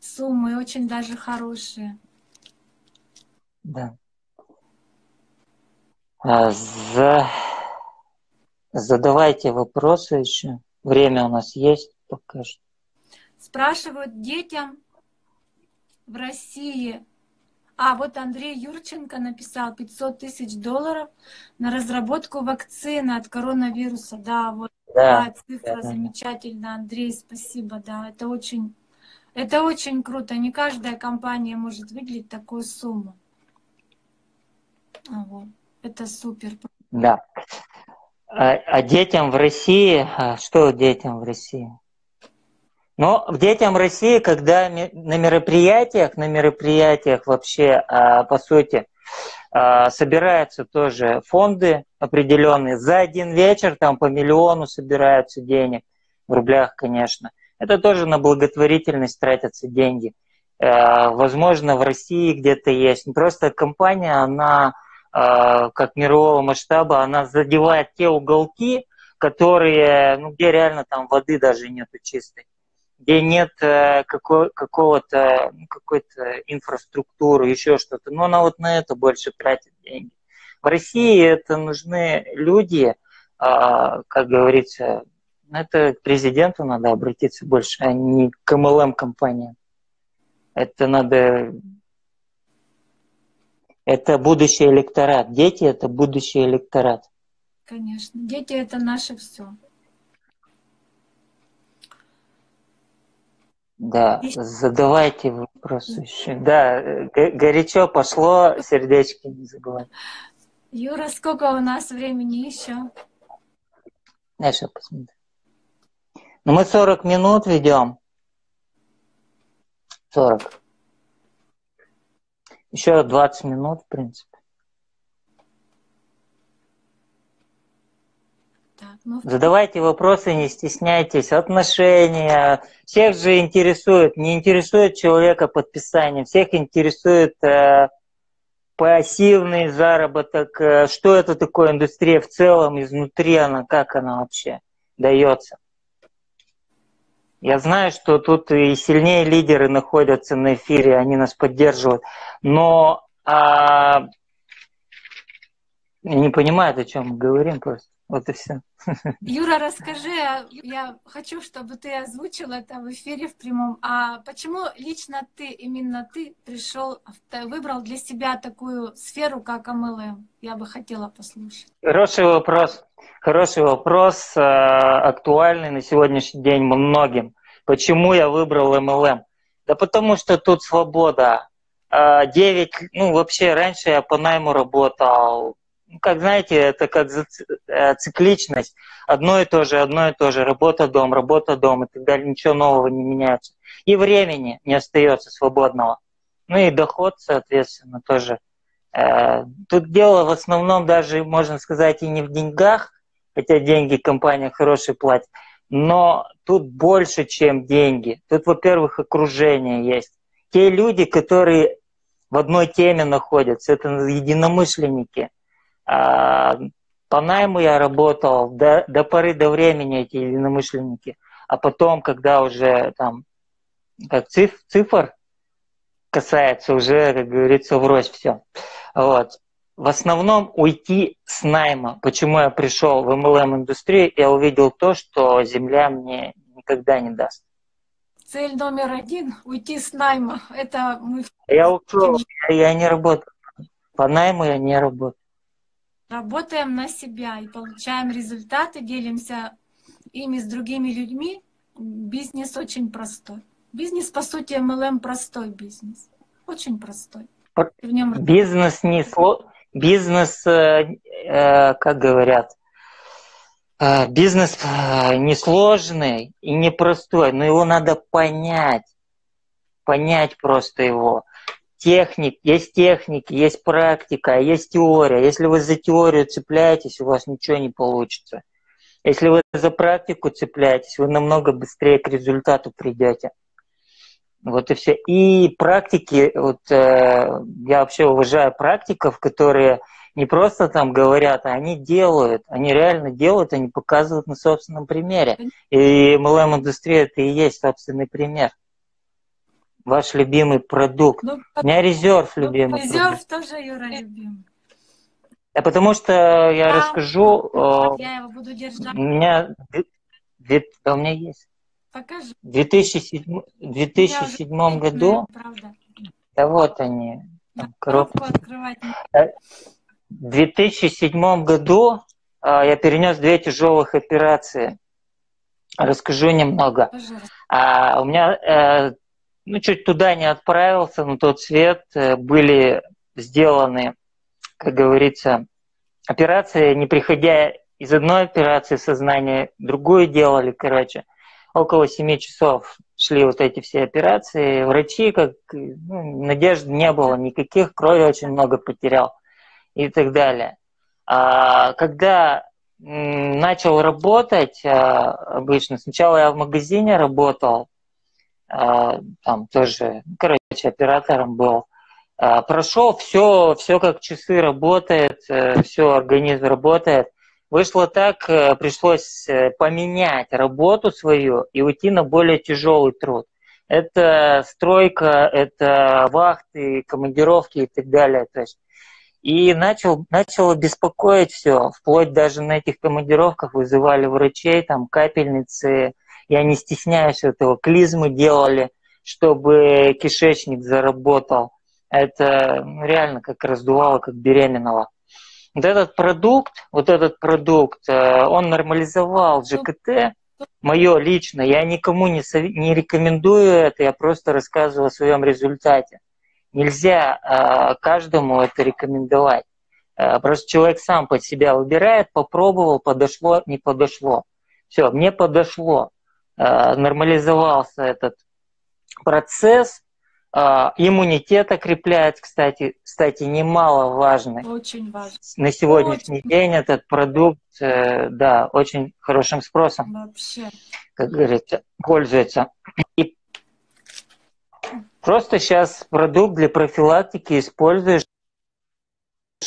S2: суммы, очень даже хорошие.
S1: Да. За... Задавайте вопросы еще. Время у нас есть пока что.
S2: Спрашивают детям в России. А, вот Андрей Юрченко написал 500 тысяч долларов на разработку вакцины от коронавируса. Да, вот да, да цифра да, замечательная. Андрей, спасибо. Да, это очень, это очень круто. Не каждая компания может выделить такую сумму. Вот. Это супер.
S1: Да. А, а детям в России, а что детям в России? Но детям России, когда на мероприятиях, на мероприятиях вообще, а, по сути, а, собираются тоже фонды определенные. За один вечер там по миллиону собираются денег, в рублях, конечно. Это тоже на благотворительность тратятся деньги. Возможно, в России где-то есть. Просто компания, она как мирового масштаба, она задевает те уголки, которые, ну, где реально там воды даже нету чистой где нет э, какого- какого-то, ну, какой-то инфраструктуры, еще что-то. Но она вот на это больше тратит деньги. В России это нужны люди, а, как говорится, это к президенту надо обратиться больше, а не к MLM-компаниям. Это надо... Это будущий электорат. Дети — это будущий электорат.
S2: Конечно. Дети — это наше все.
S1: Да, задавайте вопросы еще. Да, горячо пошло, сердечки не забывай.
S2: Юра, сколько у нас времени еще?
S1: Сейчас посмотрю. Ну, мы 40 минут ведем. 40. Еще 20 минут, в принципе. Ну, Задавайте вопросы, не стесняйтесь. Отношения. Всех же интересует, не интересует человека подписание, всех интересует э, пассивный заработок. Э, что это такое индустрия в целом, изнутри она, как она вообще дается. Я знаю, что тут и сильнее лидеры находятся на эфире, они нас поддерживают. Но а, не понимают, о чем мы говорим просто. Вот и все. *laughs*
S2: Юра, расскажи, а я хочу, чтобы ты озвучил это в эфире в прямом. А почему лично ты, именно ты пришел, выбрал для себя такую сферу, как MLM? Я бы хотела послушать.
S1: Хороший вопрос. Хороший вопрос, э, актуальный на сегодняшний день многим. Почему я выбрал MLM? Да потому что тут свобода. 9, э, ну вообще раньше я по найму работал, ну, как знаете, это как э, цикличность. Одно и то же, одно и то же. Работа, дом, работа, дом и так далее. Ничего нового не меняется. И времени не остается свободного. Ну и доход, соответственно, тоже. Э, тут дело в основном даже, можно сказать, и не в деньгах, хотя деньги компания хорошие платит, но тут больше, чем деньги. Тут, во-первых, окружение есть. Те люди, которые в одной теме находятся, это единомышленники – а, по найму я работал до, до поры до времени эти единомышленники, а потом, когда уже там как циф, цифр касается, уже, как говорится, врозь все. Вот. В основном уйти с найма. Почему я пришел в MLM-индустрию, я увидел то, что земля мне никогда не даст.
S2: Цель номер один – уйти с найма. Это мы...
S1: Я ушел, я, я не работаю. По найму я не работаю.
S2: работаем на себя и получаем результаты, делимся ими с другими людьми, бизнес очень простой. Бизнес, по сути, MLM простой бизнес. Очень простой.
S1: В нем... Бизнес не сло... Бизнес, э, э, как говорят, э, бизнес э, несложный и непростой, но его надо понять. Понять просто его техник, есть техники, есть практика, есть теория. Если вы за теорию цепляетесь, у вас ничего не получится. Если вы за практику цепляетесь, вы намного быстрее к результату придете. Вот и все. И практики, вот э, я вообще уважаю практиков, которые не просто там говорят, а они делают, они реально делают, они показывают на собственном примере. И MLM-индустрия это и есть собственный пример ваш любимый продукт? Ну, У меня резерв ну, любимый.
S2: Резерв тоже Юра любимый.
S1: А потому что я да, расскажу.
S2: Я его буду держать.
S1: У меня, да, у меня есть.
S2: Покажи.
S1: В 2007, 2007 году. Правда. Да вот они. Коробку. открывать. В 2007 году а, я перенес две тяжелых операции. Расскажу немного. А, у меня э, ну, чуть туда не отправился, на тот свет э, были сделаны, как говорится, операции, не приходя из одной операции сознания, другую делали, короче. Около семи часов шли вот эти все операции. Врачи, как ну, надежды не было никаких, крови очень много потерял и так далее. А, когда начал работать а, обычно, сначала я в магазине работал, а, там тоже, короче, оператором был. А, прошел, все, все как часы работает, э, все, организм работает. Вышло так, э, пришлось э, поменять работу свою и уйти на более тяжелый труд. Это стройка, это вахты, командировки и так далее. То есть и начал, начало беспокоить все, вплоть даже на этих командировках вызывали врачей, там капельницы, я не стесняюсь этого, клизмы делали, чтобы кишечник заработал. Это ну, реально как раздувало, как беременного. Вот этот продукт, вот этот продукт, э, он нормализовал ЖКТ, мое лично, я никому не, сов... не рекомендую это, я просто рассказываю о своем результате. Нельзя э, каждому это рекомендовать. Э, просто человек сам под себя выбирает, попробовал, подошло, не подошло. Все, мне подошло. Нормализовался этот процесс, э, иммунитет окрепляет, кстати, кстати, немаловажный.
S2: Очень важно.
S1: На сегодняшний очень. день этот продукт, э, да, очень хорошим спросом.
S2: Вообще.
S1: Как говорится, пользуется. И просто сейчас продукт для профилактики используешь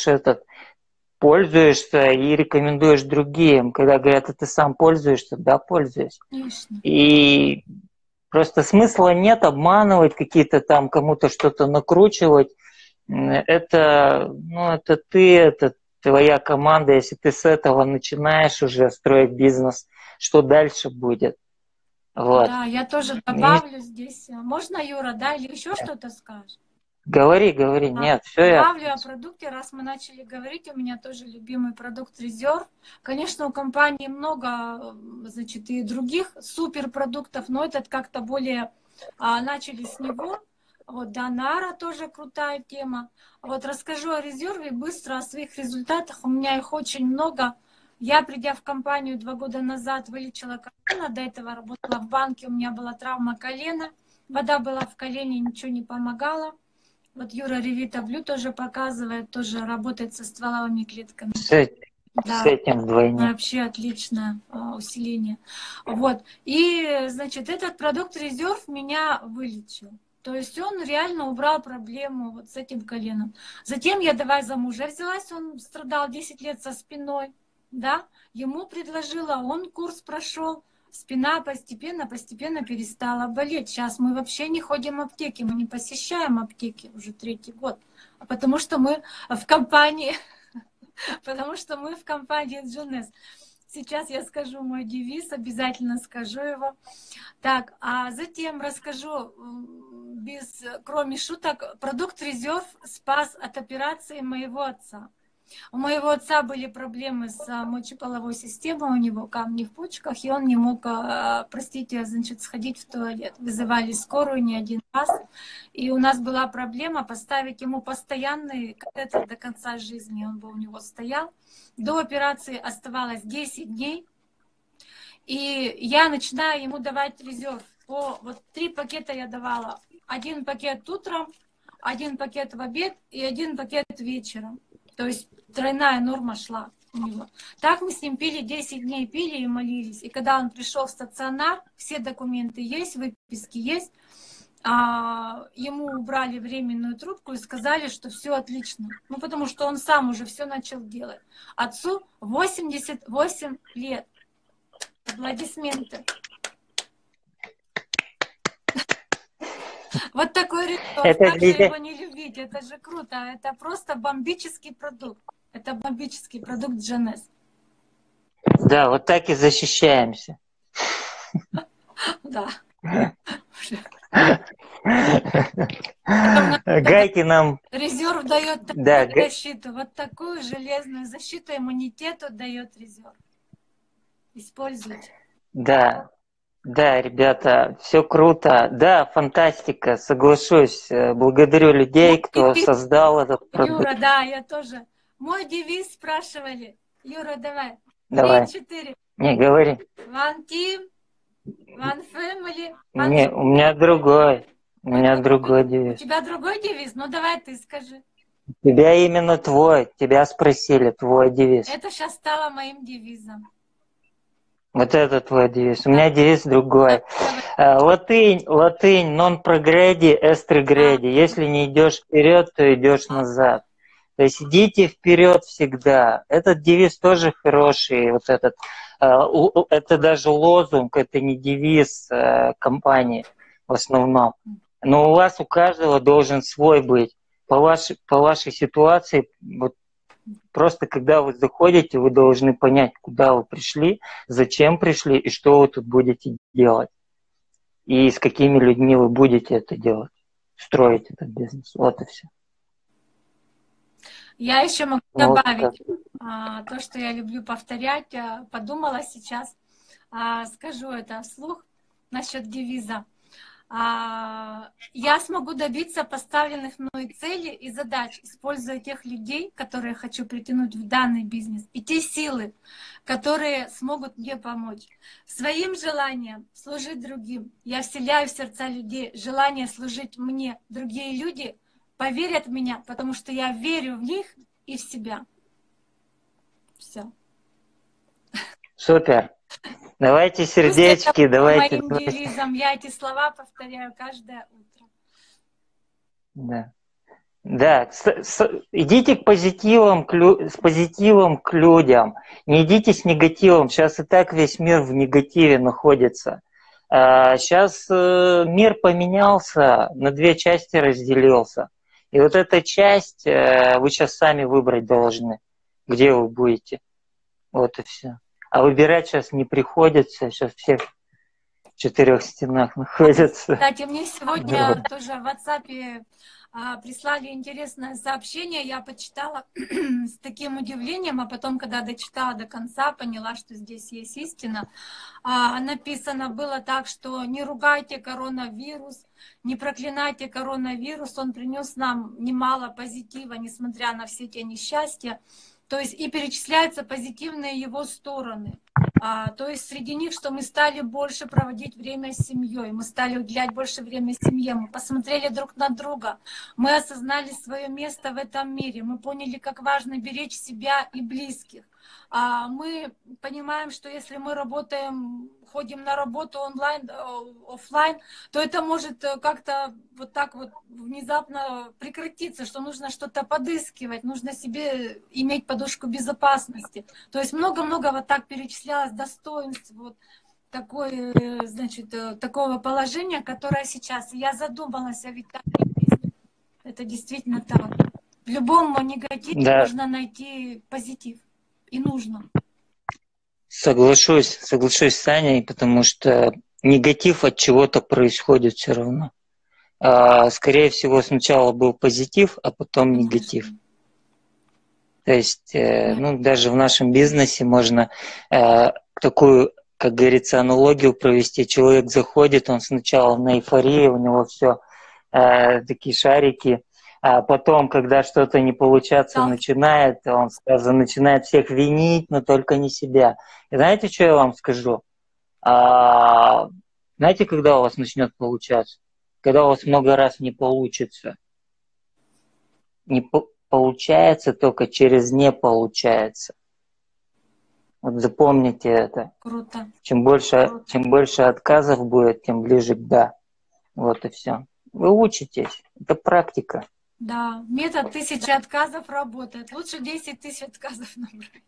S1: этот пользуешься и рекомендуешь другим. Когда говорят, а ты сам пользуешься, да, пользуюсь.
S2: Конечно.
S1: И просто смысла нет обманывать какие-то там, кому-то что-то накручивать. Это, ну, это ты, это твоя команда. Если ты с этого начинаешь уже строить бизнес, что дальше будет?
S2: Вот. Да, я тоже добавлю и... здесь. Можно, Юра, да, или еще что-то скажешь?
S1: Говори, говори, а, нет, все
S2: я... Добавлю о продукте, раз мы начали говорить, у меня тоже любимый продукт Резерв. Конечно, у компании много, значит, и других суперпродуктов, но этот как-то более а, начали с него. Вот Донара тоже крутая тема. Вот расскажу о резерве быстро, о своих результатах. У меня их очень много. Я, придя в компанию два года назад, вылечила колено. До этого работала в банке, у меня была травма колена. Вода была в колене, ничего не помогало. Вот Юра Ревита Блю тоже показывает, тоже работает со стволовыми клетками.
S1: С, да. с этим вдвойне.
S2: Вообще отличное а, усиление. Вот. И, значит, этот продукт резерв меня вылечил. То есть он реально убрал проблему вот с этим коленом. Затем я давай за мужа взялась, он страдал 10 лет со спиной, да, ему предложила, он курс прошел, спина постепенно, постепенно перестала болеть. Сейчас мы вообще не ходим в аптеки, мы не посещаем аптеки уже третий год, а потому что мы в компании, *laughs* потому что мы в компании Джунес. Сейчас я скажу мой девиз, обязательно скажу его. Так, а затем расскажу, без, кроме шуток, продукт резерв спас от операции моего отца. У моего отца были проблемы с а, мочеполовой системой, у него камни в почках, и он не мог, а, простите, значит, сходить в туалет. Вызывали скорую не один раз, и у нас была проблема поставить ему постоянный катетер до конца жизни, он бы у него стоял. До операции оставалось 10 дней, и я начинаю ему давать резерв. По, вот три пакета я давала. Один пакет утром, один пакет в обед и один пакет вечером. То есть тройная норма шла у него. Так мы с ним пили 10 дней, пили и молились. И когда он пришел в стационар, все документы есть, выписки есть, а, ему убрали временную трубку и сказали, что все отлично. Ну, потому что он сам уже все начал делать. Отцу 88 лет. Аплодисменты. Вот такой. Это как же его не любить? Это же круто. Это просто бомбический продукт. Это бомбический продукт GNS.
S1: Да, вот так и защищаемся.
S2: Да. *laughs*
S1: Гайки нам...
S2: Резерв дает да, защиту. Вот такую железную защиту иммунитету дает резерв. Используйте.
S1: Да, да, ребята, все круто. Да, фантастика, соглашусь. Благодарю людей, кто создал этот
S2: продукт. Юра, да, я тоже. Мой девиз спрашивали. Юра, давай.
S1: Давай. Три, четыре. Не, говори.
S2: One team, one family.
S1: One... Не, у меня другой. У меня другой девиз.
S2: У тебя другой девиз? Ну давай ты скажи.
S1: У тебя именно твой. Тебя спросили, твой девиз.
S2: Это сейчас стало моим девизом.
S1: Вот это твой девиз. У меня девиз другой. Э, латынь, латынь, non progredi, est regredi. Если не идешь вперед, то идешь назад. То есть идите вперед всегда. Этот девиз тоже хороший. Вот этот, э, это даже лозунг, это не девиз э, компании в основном. Но у вас у каждого должен свой быть. По вашей, по вашей ситуации, вот Просто когда вы заходите, вы должны понять, куда вы пришли, зачем пришли и что вы тут будете делать. И с какими людьми вы будете это делать, строить этот бизнес. Вот и все.
S2: Я еще могу добавить вот, а, то, что я люблю повторять. А, подумала сейчас, а, скажу это вслух насчет девиза. А, я смогу добиться поставленных мной целей и задач, используя тех людей, которые хочу притянуть в данный бизнес, и те силы, которые смогут мне помочь. Своим желанием служить другим. Я вселяю в сердца людей желание служить мне. Другие люди поверят в меня, потому что я верю в них и в себя. Все.
S1: Супер. Давайте сердечки, давайте.
S2: Моим девизом я эти слова повторяю каждое утро.
S1: Да. Да, с, с, идите к позитивам, к, с позитивом к людям, не идите с негативом. Сейчас и так весь мир в негативе находится. А, сейчас э, мир поменялся, на две части разделился. И вот эта часть э, вы сейчас сами выбрать должны, где вы будете. Вот и все. А выбирать сейчас не приходится, сейчас все в четырех стенах *laughs* находятся.
S2: Кстати, мне сегодня да. тоже в WhatsApp а, прислали интересное сообщение, я почитала *clears throat* с таким удивлением, а потом, когда дочитала до конца, поняла, что здесь есть истина. А, написано было так, что не ругайте коронавирус, не проклинайте коронавирус, он принес нам немало позитива, несмотря на все те несчастья. То есть и перечисляются позитивные его стороны. А, то есть среди них, что мы стали больше проводить время с семьей, мы стали уделять больше времени семье, мы посмотрели друг на друга, мы осознали свое место в этом мире, мы поняли, как важно беречь себя и близких. А мы понимаем, что если мы работаем, ходим на работу онлайн, э, офлайн, то это может э, как-то вот так вот внезапно прекратиться, что нужно что-то подыскивать, нужно себе иметь подушку безопасности. То есть много-много вот так перечислялось достоинств вот такой, э, значит, такого положения, которое сейчас. я задумалась, а ведь так это действительно так. В любом негативе да. можно найти позитив и нужно.
S1: Соглашусь, соглашусь с Аней, потому что негатив от чего-то происходит все равно. А, скорее всего, сначала был позитив, а потом негатив. То есть, э, ну, даже в нашем бизнесе можно э, такую, как говорится, аналогию провести. Человек заходит, он сначала на эйфории, у него все э, такие шарики, а потом, когда что-то не получаться да. начинает, он сразу начинает всех винить, но только не себя. И знаете, что я вам скажу? А, знаете, когда у вас начнет получаться? Когда у вас много раз не получится. Не по получается только через не получается. Вот запомните это.
S2: Круто.
S1: Чем больше, Круто. чем больше отказов будет, тем ближе к да. Вот и все. Вы учитесь. Это практика.
S2: Да, метод тысячи отказов работает. Лучше 10 тысяч отказов *laughs* набрать.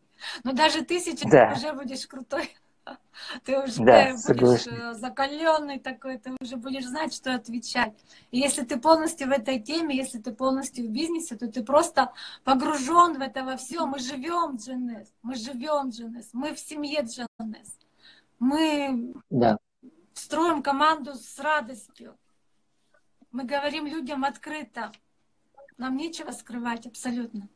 S2: Но даже тысяча да. уже будешь крутой. *laughs* Ты уже да, будешь э, закаленный такой, ты уже будешь знать, что отвечать. И если ты полностью в этой теме, если ты полностью в бизнесе, то ты просто погружен в это во все. Мы живем GNS, мы живем GNS, мы в семье GNS. Мы да. строим команду с радостью. Мы говорим людям открыто. Нам нечего скрывать абсолютно.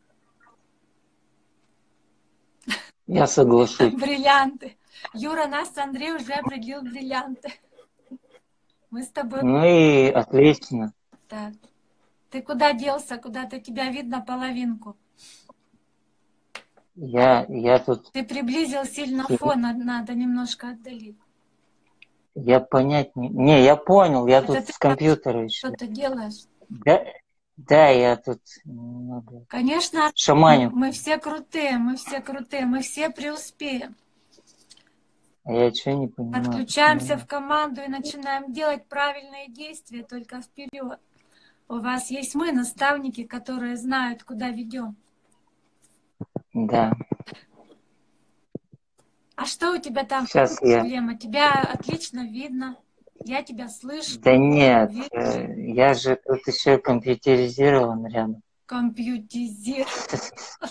S1: Я соглашусь.
S2: Бриллианты. Юра, нас Андрей уже определил бриллианты. Мы с тобой...
S1: Ну и отлично.
S2: Так. Ты куда делся? Куда-то тебя видно половинку.
S1: Я, я тут...
S2: Ты приблизил сильно фон, надо немножко отдалить.
S1: Я понять не... Не, я понял, я Это тут с компьютера еще.
S2: Что ты делаешь?
S1: Да, да, я тут немного...
S2: Конечно,
S1: шаманю.
S2: мы все крутые, мы все крутые, мы все преуспеем.
S1: Я что не понимаю?
S2: Подключаемся в команду и начинаем делать правильные действия только вперед. У вас есть мы, наставники, которые знают, куда ведем.
S1: Да.
S2: А что у тебя там
S1: Сейчас
S2: проблема? Я... Тебя отлично видно. Я тебя слышу.
S1: Да нет, вижу. Э, я же тут еще компьютеризирован рядом.
S2: Компьютеризирован. *laughs*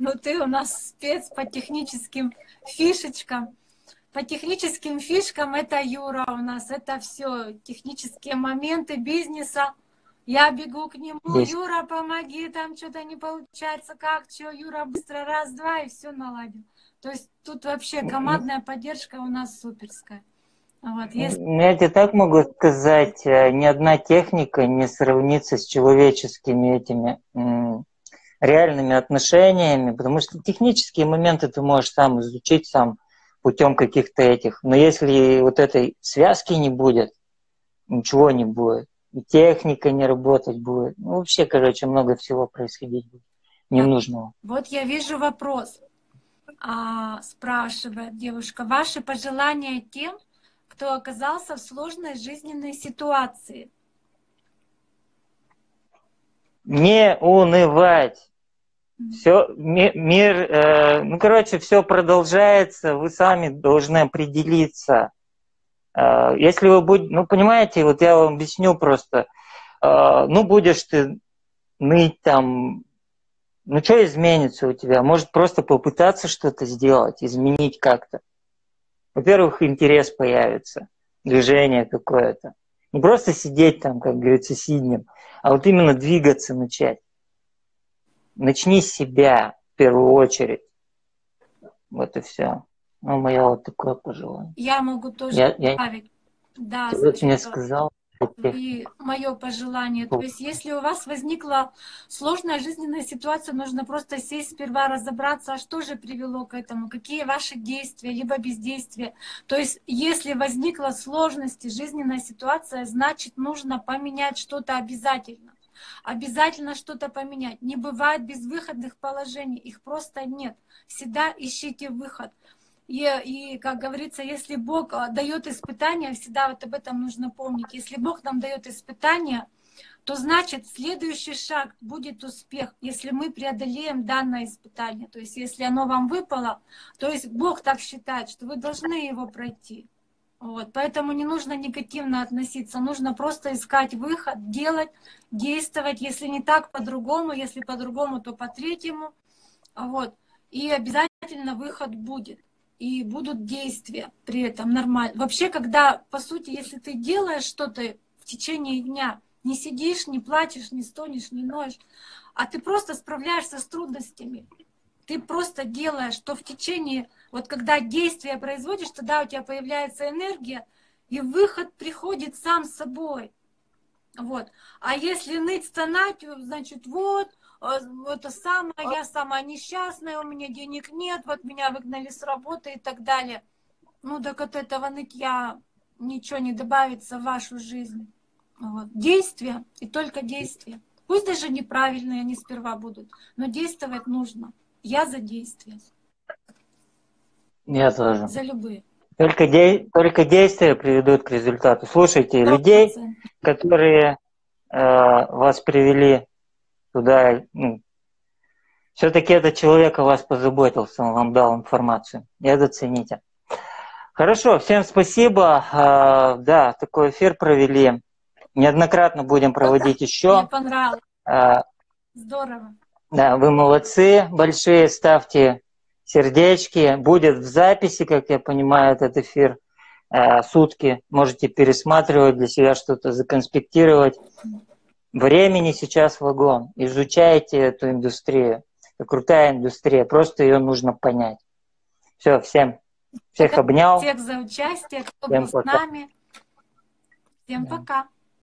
S2: Ну ты у нас спец по техническим фишечкам. По техническим фишкам это Юра у нас, это все технические моменты бизнеса. Я бегу к нему, Есть. Юра, помоги, там что-то не получается, как, что, Юра, быстро раз-два, и все наладил. То есть тут вообще командная поддержка у нас суперская. Вот, если...
S1: Я тебе так могу сказать, э, ни одна техника не сравнится с человеческими этими реальными отношениями, потому что технические моменты ты можешь сам изучить, сам путем каких-то этих. Но если вот этой связки не будет, ничего не будет. И техника не работать будет. Ну, вообще, короче, много всего происходить будет ненужного.
S2: Вот я вижу вопрос. А, спрашивает девушка, ваши пожелания тем, кто оказался в сложной жизненной ситуации?
S1: Не унывать. Все, мир, э, ну, короче, все продолжается, вы сами должны определиться. Э, если вы будете, ну, понимаете, вот я вам объясню просто, э, ну, будешь ты ныть там, ну, что изменится у тебя? Может, просто попытаться что-то сделать, изменить как-то. Во-первых, интерес появится, движение какое-то. Не просто сидеть там, как говорится, сиднем, а вот именно двигаться начать начни с себя в первую очередь. Вот и все. Ну, мое вот такое пожелание.
S2: Я могу тоже я, добавить. Я... Да,
S1: Ты вот мне сказал.
S2: И мое пожелание. То есть, если у вас возникла сложная жизненная ситуация, нужно просто сесть сперва, разобраться, а что же привело к этому, какие ваши действия, либо бездействия. То есть, если возникла сложность и жизненная ситуация, значит, нужно поменять что-то обязательно обязательно что-то поменять. Не бывает безвыходных положений, их просто нет. Всегда ищите выход. И, и, как говорится, если Бог а, дает испытания, всегда вот об этом нужно помнить. Если Бог нам дает испытания, то значит следующий шаг будет успех, если мы преодолеем данное испытание. То есть если оно вам выпало, то есть Бог так считает, что вы должны его пройти. Вот, поэтому не нужно негативно относиться, нужно просто искать выход, делать, действовать, если не так, по-другому, если по-другому, то по-третьему. Вот. И обязательно выход будет. И будут действия при этом нормально. Вообще, когда, по сути, если ты делаешь что-то в течение дня, не сидишь, не плачешь, не стонешь, не ноешь, а ты просто справляешься с трудностями, ты просто делаешь, что в течение, вот когда действие производишь, тогда у тебя появляется энергия, и выход приходит сам собой. Вот. А если ныть, стонать, значит, вот, это самое, я самая несчастная, у меня денег нет, вот меня выгнали с работы и так далее. Ну, так от этого нытья ничего не добавится в вашу жизнь. Вот. Действия и только действия. Пусть даже неправильные они сперва будут, но действовать нужно. Я за действия.
S1: Я тоже.
S2: За любые.
S1: Только, де... Только действия приведут к результату. Слушайте, 100%. людей, которые э, вас привели туда, ну, все-таки этот человек о вас позаботился, он вам дал информацию. И это цените. Хорошо, всем спасибо. Э, да, такой эфир провели. Неоднократно будем проводить еще.
S2: Мне понравилось. Э, Здорово.
S1: Да, вы молодцы, большие, ставьте сердечки. Будет в записи, как я понимаю, этот эфир э, сутки. Можете пересматривать для себя что-то, законспектировать. Времени сейчас вагон. Изучайте эту индустрию. Это крутая индустрия, просто ее нужно понять. Все, всем, всех обнял.
S2: Всех за участие, кто всем был пока. с нами. Всем да. пока.